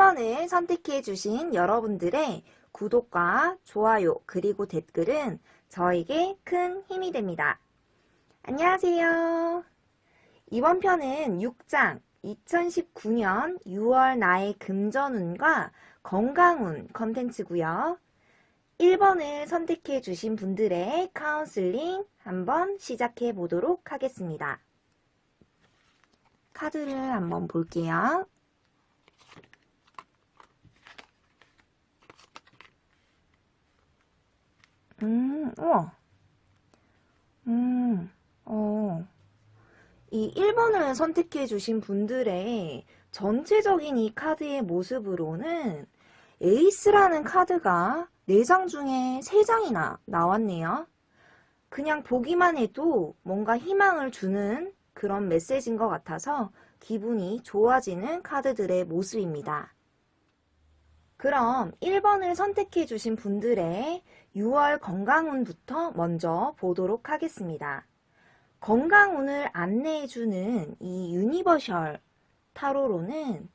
1번을 선택해 주신 여러분들의 구독과 좋아요 그리고 댓글은 저에게 큰 힘이 됩니다. 안녕하세요. 이번 편은 6장 2019년 6월 나의 금전운과 건강운 컨텐츠고요. 1번을 선택해 주신 분들의 카운슬링 한번 시작해 보도록 하겠습니다. 카드를 한번 볼게요. 음, 우와. 음, 어. 이 1번을 선택해 주신 분들의 전체적인 이 카드의 모습으로는 에이스라는 카드가 4장 중에 3장이나 나왔네요. 그냥 보기만 해도 뭔가 희망을 주는 그런 메시지인 것 같아서 기분이 좋아지는 카드들의 모습입니다. 그럼 1번을 선택해 주신 분들의 6월 건강운부터 먼저 보도록 하겠습니다. 건강운을 안내해 주는 이 universal 타로로는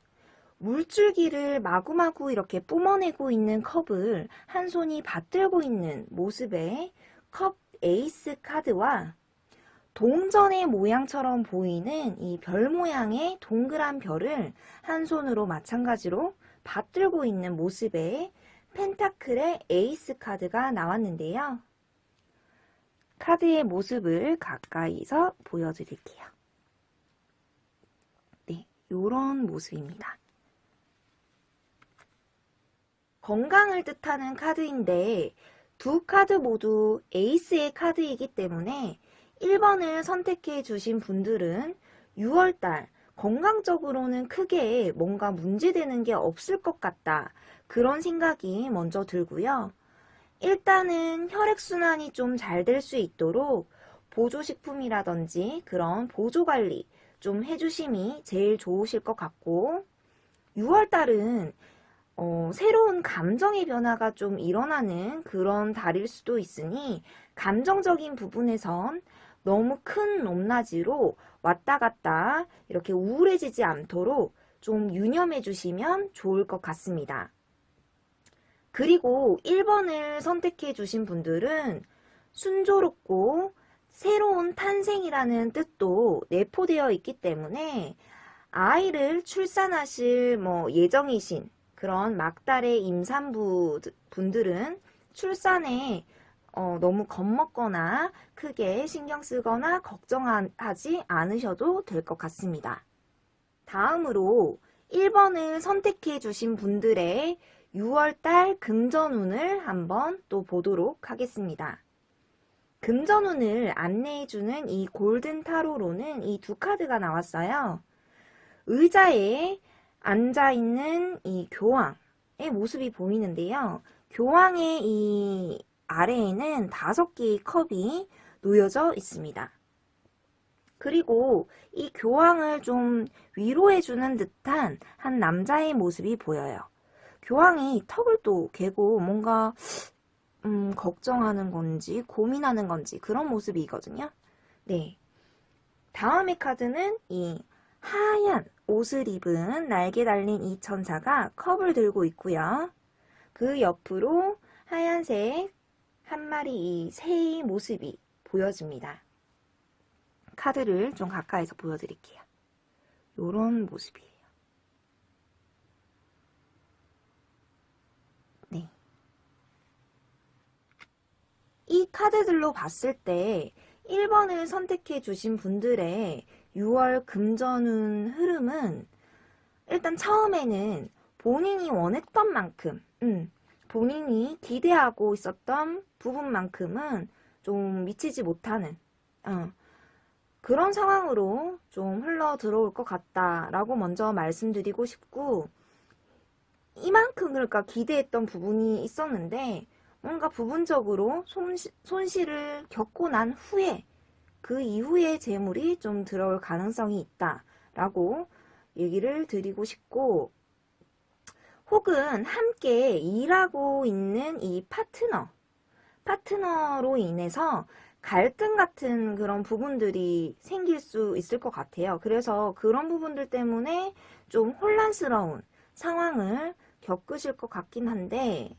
물줄기를 마구마구 이렇게 뿜어내고 있는 컵을 한 손이 받들고 있는 모습의 컵 에이스 카드와 동전의 모양처럼 보이는 이 별 모양의 동그란 별을 한 손으로 마찬가지로 받들고 있는 모습의 pentacle의 에이스 카드가 나왔는데요. 카드의 모습을 가까이서 보여드릴게요. 네, 이런 모습입니다. 건강을 뜻하는 카드인데 두 카드 모두 에이스의 카드이기 때문에 1번을 선택해 주신 분들은 6월달 건강적으로는 크게 뭔가 문제되는 게 없을 것 같다. 그런 생각이 먼저 들고요. 일단은 혈액순환이 좀 잘 될 수 있도록 보조식품이라든지 그런 보조관리 좀 해주심이 제일 좋으실 것 같고 6월달은 어, 새로운 감정의 변화가 좀 일어나는 그런 달일 수도 있으니 감정적인 부분에선 너무 큰 높낮이로 왔다 갔다 이렇게 우울해지지 않도록 좀 유념해 주시면 좋을 것 같습니다. 그리고 1번을 선택해 주신 분들은 순조롭고 새로운 탄생이라는 뜻도 내포되어 있기 때문에 아이를 출산하실 뭐 예정이신 그런 막달의 임산부 분들은 출산에 어, 너무 겁먹거나 크게 신경 쓰거나 걱정하지 않으셔도 될 것 같습니다. 다음으로 1번을 선택해 주신 분들의 6월달 금전운을 한번 또 보도록 하겠습니다. 금전운을 안내해주는 이 골든 타로로는 이 두 카드가 나왔어요. 의자에 앉아있는 이 교황의 모습이 보이는데요. 교황의 이 아래에는 다섯 개의 컵이 놓여져 있습니다. 그리고 이 교황을 좀 위로해주는 듯한 한 남자의 모습이 보여요. 교황이 턱을 또 개고 뭔가 음, 걱정하는 건지 고민하는 건지 그런 모습이거든요. 네. 다음의 카드는 이 하얀 옷을 입은 날개 달린 이 천사가 컵을 들고 있고요. 그 옆으로 하얀색 한 마리 이 새의 모습이 보여집니다. 카드를 좀 가까이서 보여드릴게요. 이런 모습이에요. 네. 이 카드들로 봤을 때 1번을 선택해 주신 분들의 6월 금전운 흐름은 일단 처음에는 본인이 원했던 만큼 음, 본인이 기대하고 있었던 부분만큼은 좀 미치지 못하는 어, 그런 상황으로 좀 흘러 들어올 것 같다라고 먼저 말씀드리고 싶고 이만큼 그러니까 기대했던 부분이 있었는데 뭔가 부분적으로 손실, 손실을 겪고 난 후에 그 이후에 재물이 좀 들어올 가능성이 있다라고 얘기를 드리고 싶고 혹은 함께 일하고 있는 이 파트너 파트너로 인해서 갈등 같은 그런 부분들이 생길 수 있을 것 같아요. 그래서 그런 부분들 때문에 좀 혼란스러운 상황을 겪으실 것 같긴 한데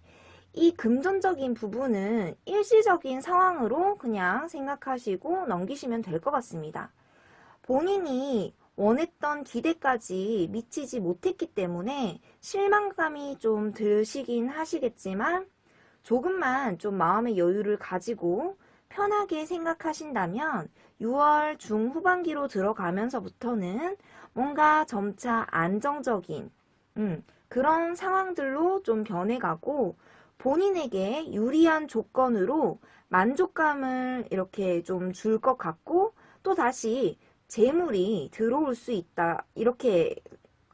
이 금전적인 부분은 일시적인 상황으로 그냥 생각하시고 넘기시면 될 것 같습니다. 본인이 원했던 기대까지 미치지 못했기 때문에 실망감이 좀 드시긴 하시겠지만 조금만 좀 마음의 여유를 가지고 편하게 생각하신다면 6월 중후반기로 들어가면서부터는 뭔가 점차 안정적인 음, 그런 상황들로 좀 변해가고 본인에게 유리한 조건으로 만족감을 이렇게 좀 줄 것 같고 또 다시 재물이 들어올 수 있다 이렇게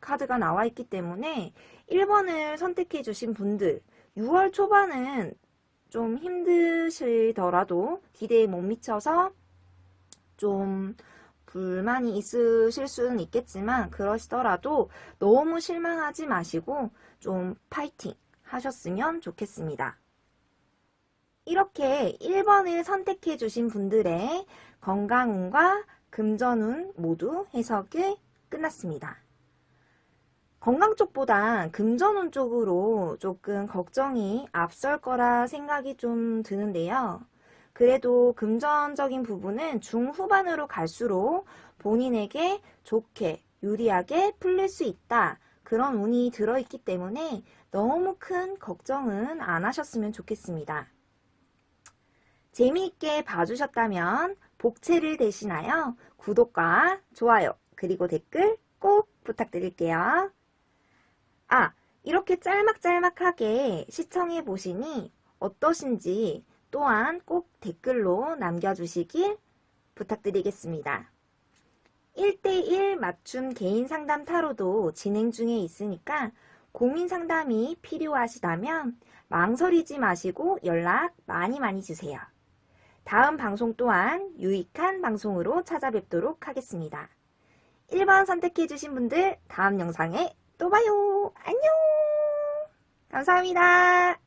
카드가 나와 있기 때문에 1번을 선택해 주신 분들 6월 초반은 좀 힘드시더라도 기대에 못 미쳐서 좀 불만이 있으실 수는 있겠지만 그러시더라도 너무 실망하지 마시고 좀 파이팅 하셨으면 좋겠습니다. 이렇게 1번을 선택해 주신 분들의 건강운과 금전운 모두 해석이 끝났습니다. 건강 쪽보다 금전운 쪽으로 조금 걱정이 앞설 거라 생각이 좀 드는데요. 그래도 금전적인 부분은 중후반으로 갈수록 본인에게 좋게 유리하게 풀릴 수 있다. 그런 운이 들어있기 때문에 너무 큰 걱정은 안 하셨으면 좋겠습니다. 재미있게 봐주셨다면 복채를 대신하여 구독과 좋아요 그리고 댓글 꼭 부탁드릴게요. 아, 이렇게 짤막짤막하게 시청해 보시니 어떠신지 또한 꼭 댓글로 남겨주시길 부탁드리겠습니다. 1대1 맞춤 개인 상담 타로도 진행 중에 있으니까 고민 상담이 필요하시다면 망설이지 마시고 연락 많이 많이 주세요. 다음 방송 또한 유익한 방송으로 찾아뵙도록 하겠습니다. 1번 선택해주신 분들 다음 영상에 또 봐요. 안녕! 감사합니다.